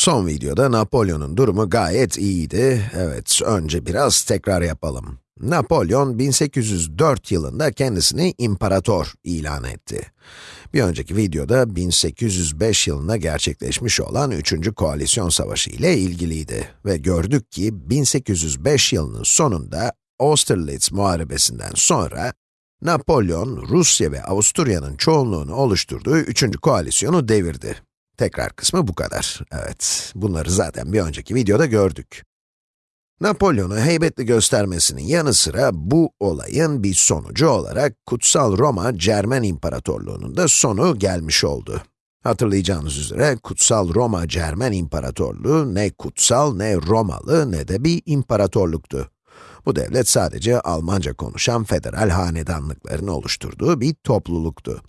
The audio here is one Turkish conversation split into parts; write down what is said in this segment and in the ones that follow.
Son videoda Napolyon'un durumu gayet iyiydi. Evet, önce biraz tekrar yapalım. Napolyon 1804 yılında kendisini imparator ilan etti. Bir önceki videoda 1805 yılında gerçekleşmiş olan 3. Koalisyon Savaşı ile ilgiliydi ve gördük ki 1805 yılının sonunda Austerlitz Muharebesi'nden sonra Napolyon, Rusya ve Avusturya'nın çoğunluğunu oluşturduğu 3. koalisyonu devirdi. Tekrar kısmı bu kadar. Evet, bunları zaten bir önceki videoda gördük. Napolyon'u heybetli göstermesinin yanı sıra bu olayın bir sonucu olarak Kutsal Roma Cermen İmparatorluğu'nun da sonu gelmiş oldu. Hatırlayacağınız üzere Kutsal Roma Cermen İmparatorluğu ne kutsal ne Romalı ne de bir imparatorluktu. Bu devlet sadece Almanca konuşan federal hanedanlıkların oluşturduğu bir topluluktu.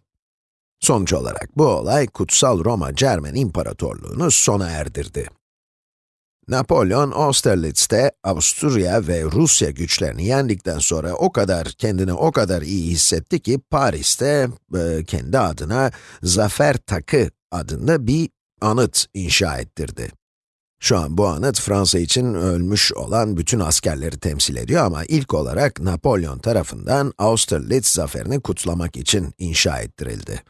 Sonuç olarak bu olay Kutsal Roma Cermen İmparatorluğu'nu sona erdirdi. Napolyon, Austerlitz'te Avusturya ve Rusya güçlerini yendikten sonra o kadar, kendini o kadar iyi hissetti ki Paris'te e, kendi adına Zafer Takı adında bir anıt inşa ettirdi. Şu an bu anıt Fransa için ölmüş olan bütün askerleri temsil ediyor ama ilk olarak Napolyon tarafından Austerlitz zaferini kutlamak için inşa ettirildi.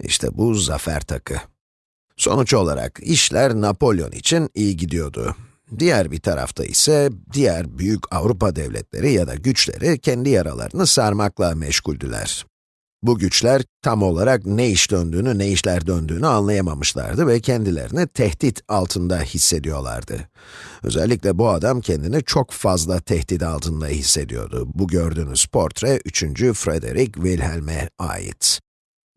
İşte bu zafer takı. Sonuç olarak işler Napolyon için iyi gidiyordu. Diğer bir tarafta ise diğer büyük Avrupa devletleri ya da güçleri kendi yaralarını sarmakla meşguldüler. Bu güçler tam olarak ne iş döndüğünü, ne işler döndüğünü anlayamamışlardı ve kendilerini tehdit altında hissediyorlardı. Özellikle bu adam kendini çok fazla tehdit altında hissediyordu. Bu gördüğünüz portre 3. Frederick Wilhelm'e ait.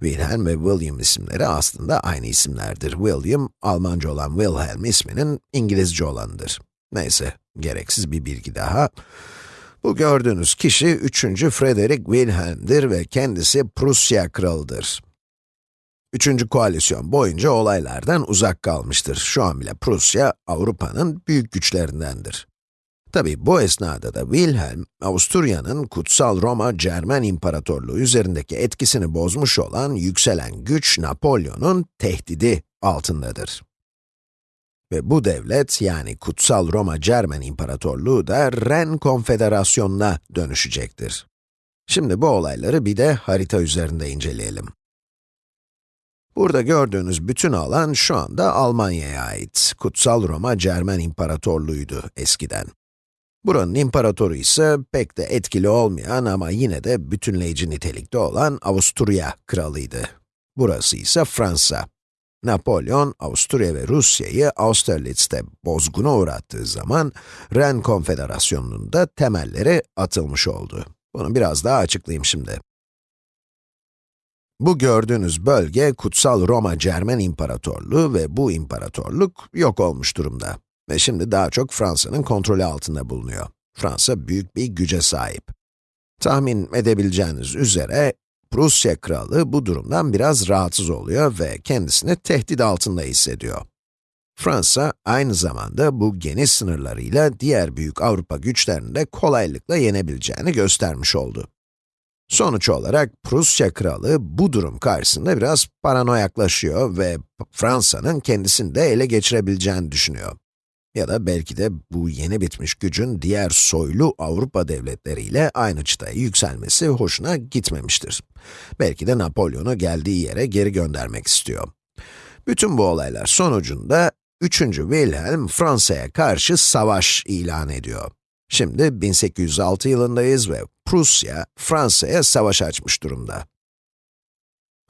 Wilhelm ve William isimleri aslında aynı isimlerdir. William, Almanca olan Wilhelm isminin İngilizce olanıdır. Neyse, gereksiz bir bilgi daha. Bu gördüğünüz kişi 3. Frederick Wilhelm'dir ve kendisi Prusya kralıdır. Üçüncü koalisyon boyunca olaylardan uzak kalmıştır. Şu an bile Prusya, Avrupa'nın büyük güçlerindendir. Tabi bu esnada da Wilhelm, Avusturya'nın Kutsal Roma Cermen İmparatorluğu üzerindeki etkisini bozmuş olan yükselen güç Napolyon'un tehdidi altındadır. Ve bu devlet, yani Kutsal Roma Cermen İmparatorluğu da Ren Konfederasyonu'na dönüşecektir. Şimdi bu olayları bir de harita üzerinde inceleyelim. Burada gördüğünüz bütün alan şu anda Almanya'ya ait. Kutsal Roma Cermen İmparatorluğu'ydu eskiden. Buranın imparatoru ise pek de etkili olmayan ama yine de bütünleyici nitelikte olan Avusturya kralıydı. Burası ise Fransa. Napolyon, Avusturya ve Rusya'yı Austerlitz'te bozguna uğrattığı zaman, Ren Konfederasyonu'nun da temelleri atılmış oldu. Bunu biraz daha açıklayayım şimdi. Bu gördüğünüz bölge, Kutsal Roma Cermen İmparatorluğu ve bu imparatorluk yok olmuş durumda. Ve şimdi daha çok Fransa'nın kontrolü altında bulunuyor. Fransa büyük bir güce sahip. Tahmin edebileceğiniz üzere, Prusya kralı bu durumdan biraz rahatsız oluyor ve kendisini tehdit altında hissediyor. Fransa, aynı zamanda bu geniş sınırlarıyla diğer büyük Avrupa güçlerini de kolaylıkla yenebileceğini göstermiş oldu. Sonuç olarak Prusya kralı bu durum karşısında biraz paranoyaklaşıyor ve Fransa'nın kendisini de ele geçirebileceğini düşünüyor. Ya da belki de bu yeni bitmiş gücün diğer soylu Avrupa devletleriyle aynı çıtaya yükselmesi hoşuna gitmemiştir. Belki de Napolyon'u geldiği yere geri göndermek istiyor. Bütün bu olaylar sonucunda 3. Wilhelm Fransa'ya karşı savaş ilan ediyor. Şimdi 1806 yılındayız ve Prusya, Fransa'ya savaş açmış durumda.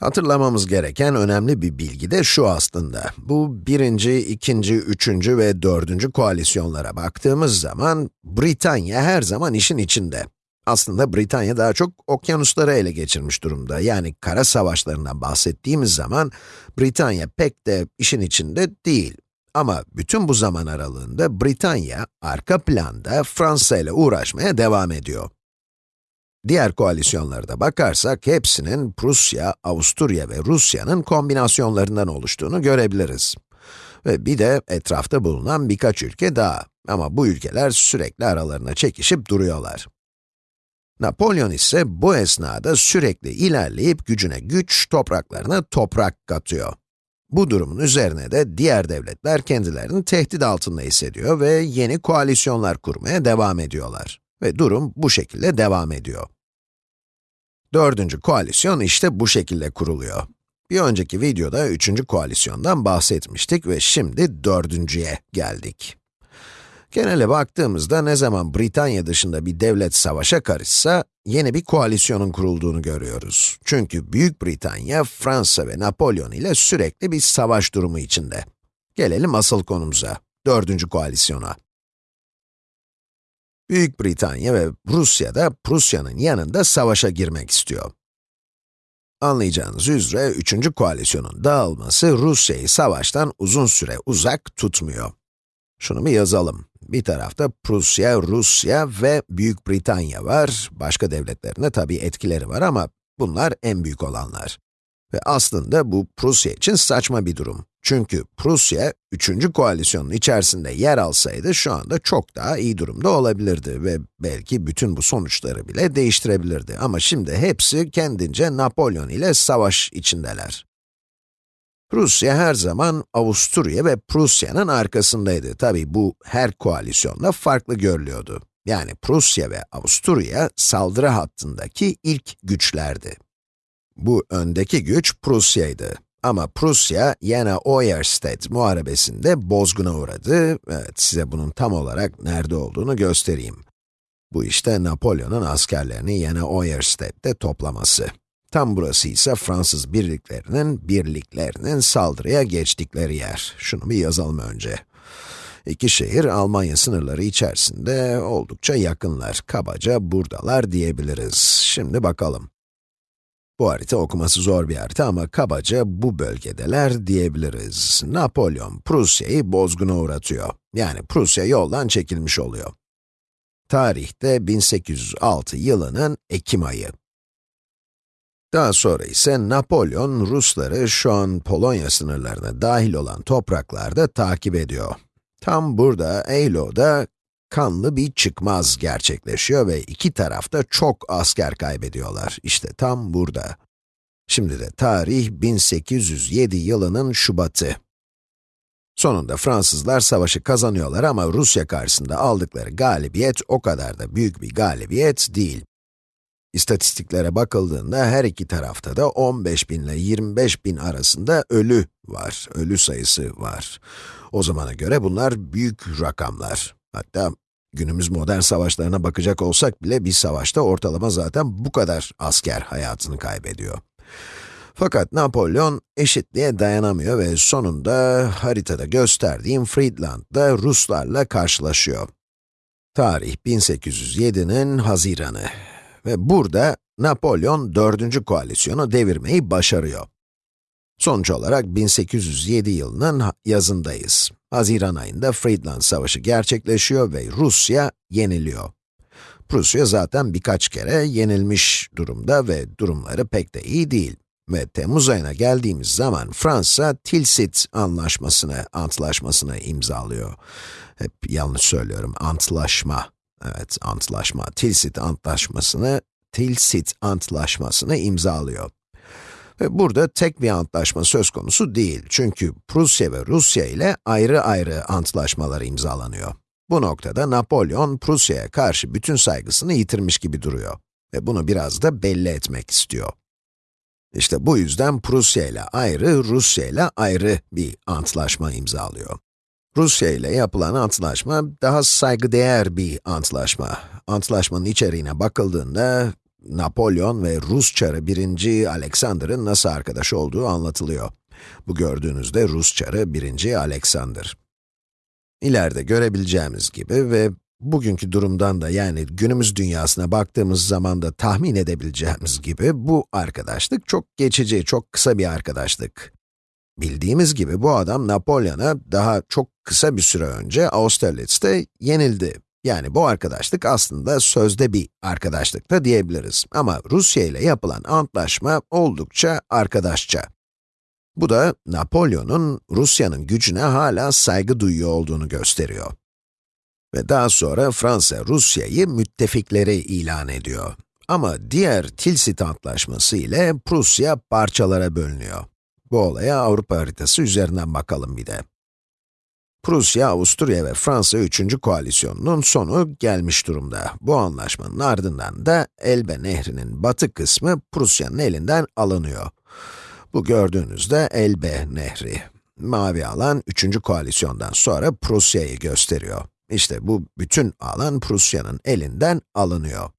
Hatırlamamız gereken önemli bir bilgi de şu aslında. Bu birinci, ikinci, üçüncü ve dördüncü koalisyonlara baktığımız zaman, Britanya her zaman işin içinde. Aslında Britanya daha çok okyanusları ele geçirmiş durumda. Yani kara savaşlarından bahsettiğimiz zaman, Britanya pek de işin içinde değil. Ama bütün bu zaman aralığında Britanya, arka planda Fransa ile uğraşmaya devam ediyor. Diğer koalisyonlara da bakarsak, hepsinin Prusya, Avusturya ve Rusya'nın kombinasyonlarından oluştuğunu görebiliriz. Ve bir de etrafta bulunan birkaç ülke daha. Ama bu ülkeler sürekli aralarına çekişip duruyorlar. Napolyon ise bu esnada sürekli ilerleyip gücüne güç, topraklarına toprak katıyor. Bu durumun üzerine de diğer devletler kendilerini tehdit altında hissediyor ve yeni koalisyonlar kurmaya devam ediyorlar. Ve durum bu şekilde devam ediyor. Dördüncü koalisyon işte bu şekilde kuruluyor. Bir önceki videoda üçüncü koalisyondan bahsetmiştik ve şimdi dördüncüye geldik. Genele baktığımızda ne zaman Britanya dışında bir devlet savaşa karışsa, yeni bir koalisyonun kurulduğunu görüyoruz. Çünkü Büyük Britanya, Fransa ve Napolyon ile sürekli bir savaş durumu içinde. Gelelim asıl konumuza, dördüncü koalisyona. Büyük Britanya ve Rusya da Prusya'nın yanında savaşa girmek istiyor. Anlayacağınız üzere, üçüncü koalisyonun dağılması Rusya'yı savaştan uzun süre uzak tutmuyor. Şunu bir yazalım. Bir tarafta Prusya, Rusya ve Büyük Britanya var. Başka devletlerinde tabii etkileri var ama bunlar en büyük olanlar. Ve aslında bu Prusya için saçma bir durum. Çünkü Prusya, üçüncü koalisyonun içerisinde yer alsaydı şu anda çok daha iyi durumda olabilirdi ve belki bütün bu sonuçları bile değiştirebilirdi. Ama şimdi hepsi kendince Napolyon ile savaş içindeler. Rusya her zaman Avusturya ve Prusya'nın arkasındaydı. Tabi bu her koalisyonda farklı görülüyordu. Yani Prusya ve Avusturya saldırı hattındaki ilk güçlerdi. Bu öndeki güç Prusya'ydı. Ama Prusya, Jena Oyerstedt muharebesinde bozguna uğradı. Evet, size bunun tam olarak nerede olduğunu göstereyim. Bu işte Napolyon'un askerlerini Jena Oyerstedt'te toplaması. Tam burası ise Fransız birliklerinin, birliklerinin saldırıya geçtikleri yer. Şunu bir yazalım önce. İki şehir Almanya sınırları içerisinde oldukça yakınlar. Kabaca buradalar diyebiliriz. Şimdi bakalım. Bu harita okuması zor bir harita ama kabaca bu bölgedeler diyebiliriz. Napolyon, Prusya'yı bozguna uğratıyor. Yani Prusya yoldan çekilmiş oluyor. Tarihte 1806 yılının Ekim ayı. Daha sonra ise Napolyon, Rusları şu an Polonya sınırlarına dahil olan topraklarda takip ediyor. Tam burada, Eylo'da kanlı bir çıkmaz gerçekleşiyor ve iki tarafta çok asker kaybediyorlar. İşte tam burada. Şimdi de tarih 1807 yılının Şubat'ı. Sonunda Fransızlar savaşı kazanıyorlar ama Rusya karşısında aldıkları galibiyet o kadar da büyük bir galibiyet değil. İstatistiklere bakıldığında her iki tarafta da 15 bin ile 25 bin arasında ölü var, ölü sayısı var. O zamana göre bunlar büyük rakamlar. Hatta günümüz modern savaşlarına bakacak olsak bile bir savaşta ortalama zaten bu kadar asker hayatını kaybediyor. Fakat Napolyon eşitliğe dayanamıyor ve sonunda haritada gösterdiğim Friedland'da Ruslarla karşılaşıyor. Tarih 1807'nin Haziranı ve burada Napolyon 4. koalisyonu devirmeyi başarıyor. Sonuç olarak 1807 yılının yazındayız. Haziran ayında Friedland Savaşı gerçekleşiyor ve Rusya yeniliyor. Prusya zaten birkaç kere yenilmiş durumda ve durumları pek de iyi değil. Ve Temmuz ayına geldiğimiz zaman Fransa, Tilsit anlaşmasını, antlaşmasını imzalıyor. Hep yanlış söylüyorum, antlaşma. Evet, antlaşma, Tilsit antlaşmasını, Tilsit antlaşmasını imzalıyor. Burada tek bir antlaşma söz konusu değil. Çünkü Prusya ve Rusya ile ayrı ayrı antlaşmalar imzalanıyor. Bu noktada Napolyon, Prusya'ya karşı bütün saygısını yitirmiş gibi duruyor. Ve bunu biraz da belli etmek istiyor. İşte bu yüzden Prusya ile ayrı, Rusya ile ayrı bir antlaşma imzalıyor. Rusya ile yapılan antlaşma daha saygıdeğer bir antlaşma. Antlaşmanın içeriğine bakıldığında Napolyon ve Rus çarı 1. Alexander'ın nasıl arkadaş olduğu anlatılıyor. Bu gördüğünüzde Rus çarı 1. Alexander. İleride görebileceğimiz gibi ve bugünkü durumdan da yani günümüz dünyasına baktığımız zaman da tahmin edebileceğimiz gibi bu arkadaşlık çok geçici, çok kısa bir arkadaşlık. Bildiğimiz gibi bu adam Napolyon'a daha çok kısa bir süre önce Austerlitz'te yenildi. Yani bu arkadaşlık aslında sözde bir arkadaşlık da diyebiliriz. Ama Rusya ile yapılan antlaşma oldukça arkadaşça. Bu da Napolyon'un Rusya'nın gücüne hala saygı duyuyor olduğunu gösteriyor. Ve daha sonra Fransa, Rusya'yı müttefikleri ilan ediyor. Ama diğer Tilsit Antlaşması ile Prusya parçalara bölünüyor. Bu olaya Avrupa haritası üzerinden bakalım bir de. Prusya, Avusturya ve Fransa 3. koalisyonunun sonu gelmiş durumda. Bu anlaşmanın ardından da Elbe Nehri'nin batı kısmı Prusya'nın elinden alınıyor. Bu gördüğünüzde Elbe Nehri. Mavi alan 3. koalisyondan sonra Prusya'yı gösteriyor. İşte bu bütün alan Prusya'nın elinden alınıyor.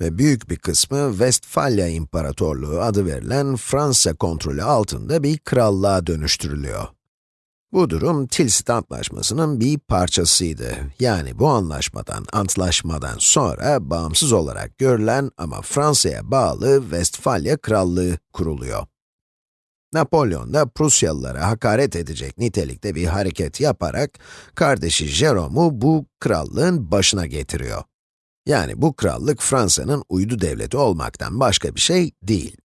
Ve büyük bir kısmı Westfalia İmparatorluğu adı verilen Fransa kontrolü altında bir krallığa dönüştürülüyor. Bu durum Tilsit Antlaşması'nın bir parçasıydı. Yani bu anlaşmadan, antlaşmadan sonra bağımsız olarak görülen ama Fransa'ya bağlı Westfalia Krallığı kuruluyor. Napolyon da Prusyalılara hakaret edecek nitelikte bir hareket yaparak kardeşi Jerome'u bu krallığın başına getiriyor. Yani bu krallık Fransa'nın uydu devleti olmaktan başka bir şey değil.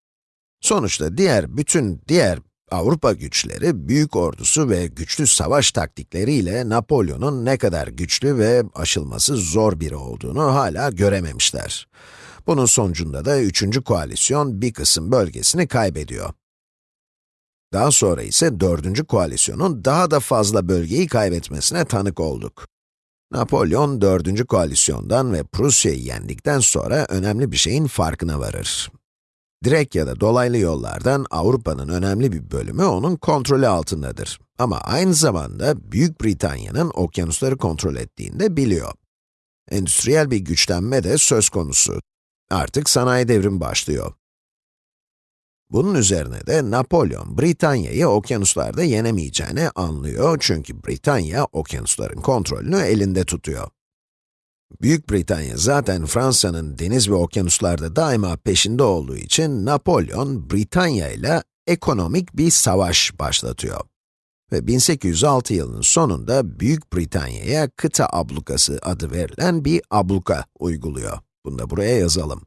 Sonuçta diğer bütün diğer Avrupa güçleri, büyük ordusu ve güçlü savaş taktikleriyle Napolyon'un ne kadar güçlü ve aşılması zor biri olduğunu hala görememişler. Bunun sonucunda da üçüncü koalisyon bir kısım bölgesini kaybediyor. Daha sonra ise dördüncü koalisyonun daha da fazla bölgeyi kaybetmesine tanık olduk. Napolyon, dördüncü koalisyondan ve Prusya'yı yendikten sonra önemli bir şeyin farkına varır. Direkt ya da dolaylı yollardan Avrupa'nın önemli bir bölümü onun kontrolü altındadır. Ama aynı zamanda Büyük Britanya'nın okyanusları kontrol ettiğini de biliyor. Endüstriyel bir güçlenme de söz konusu. Artık sanayi devrimi başlıyor. Bunun üzerine de Napolyon, Britanya'yı okyanuslarda yenemeyeceğini anlıyor çünkü Britanya, okyanusların kontrolünü elinde tutuyor. Büyük Britanya zaten Fransa'nın deniz ve okyanuslarda daima peşinde olduğu için Napolyon, Britanya ile ekonomik bir savaş başlatıyor. Ve 1806 yılının sonunda Büyük Britanya'ya kıta ablukası adı verilen bir abluka uyguluyor. Bunu da buraya yazalım.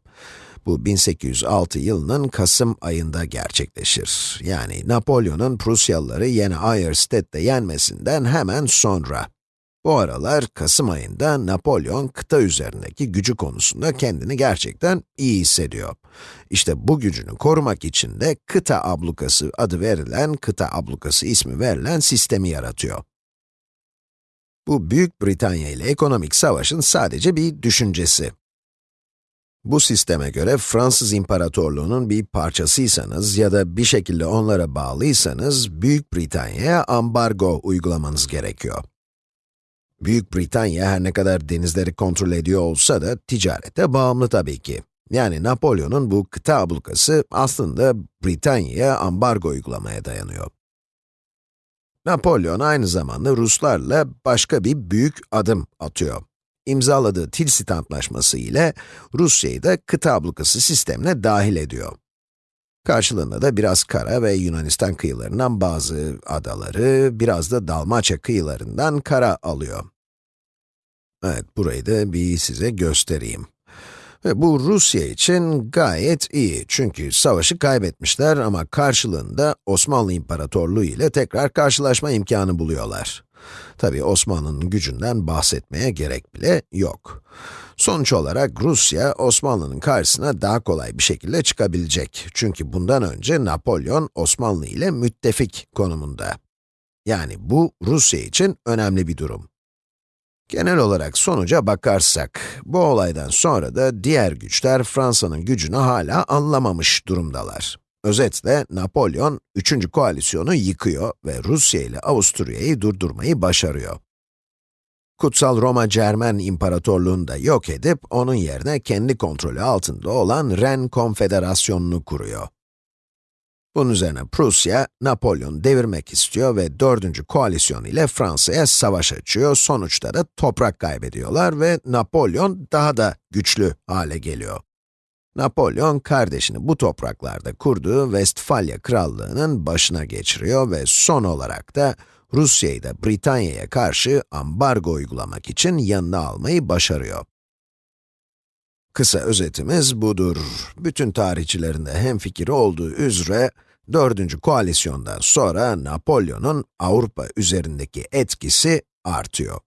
Bu 1806 yılının Kasım ayında gerçekleşir. Yani Napolyon'un Prusyalıları yeni Ayerstedt'te yenmesinden hemen sonra. Bu aralar Kasım ayında Napolyon kıta üzerindeki gücü konusunda kendini gerçekten iyi hissediyor. İşte bu gücünü korumak için de kıta ablukası adı verilen, kıta ablukası ismi verilen sistemi yaratıyor. Bu Büyük Britanya ile ekonomik savaşın sadece bir düşüncesi. Bu sisteme göre Fransız İmparatorluğu'nun bir parçasıysanız ya da bir şekilde onlara bağlıysanız, Büyük Britanya'ya ambargo uygulamanız gerekiyor. Büyük Britanya her ne kadar denizleri kontrol ediyor olsa da ticarete bağımlı tabii ki. Yani Napolyon'un bu kıta ablukası aslında Britanya'ya ambargo uygulamaya dayanıyor. Napolyon aynı zamanda Ruslarla başka bir büyük adım atıyor imzaladığı Tilsit Antlaşması ile Rusya'yı da kıta ablukası sistemine dahil ediyor. Karşılığında da biraz kara ve Yunanistan kıyılarından bazı adaları, biraz da Dalmaçya kıyılarından kara alıyor. Evet, burayı da bir size göstereyim. Ve bu Rusya için gayet iyi çünkü savaşı kaybetmişler ama karşılığında Osmanlı İmparatorluğu ile tekrar karşılaşma imkanı buluyorlar. Tabi Osmanlı'nın gücünden bahsetmeye gerek bile yok. Sonuç olarak Rusya, Osmanlı'nın karşısına daha kolay bir şekilde çıkabilecek. Çünkü bundan önce Napolyon, Osmanlı ile müttefik konumunda. Yani bu, Rusya için önemli bir durum. Genel olarak sonuca bakarsak, bu olaydan sonra da diğer güçler Fransa'nın gücünü hala anlamamış durumdalar. Özetle, Napolyon, 3. koalisyonu yıkıyor ve Rusya ile Avusturya'yı durdurmayı başarıyor. Kutsal Roma Cermen İmparatorluğunu da yok edip, onun yerine kendi kontrolü altında olan Ren Konfederasyonu'nu kuruyor. Bunun üzerine Prusya, Napolyon devirmek istiyor ve 4. koalisyon ile Fransa'ya savaş açıyor. Sonuçta da toprak kaybediyorlar ve Napolyon daha da güçlü hale geliyor. Napolyon, kardeşini bu topraklarda kurduğu Westfalia Krallığı'nın başına geçiriyor ve son olarak da Rusya'yı da Britanya'ya karşı ambargo uygulamak için yanına almayı başarıyor. Kısa özetimiz budur. Bütün tarihçilerin de hemfikir olduğu üzere, 4. koalisyondan sonra Napolyon'un Avrupa üzerindeki etkisi artıyor.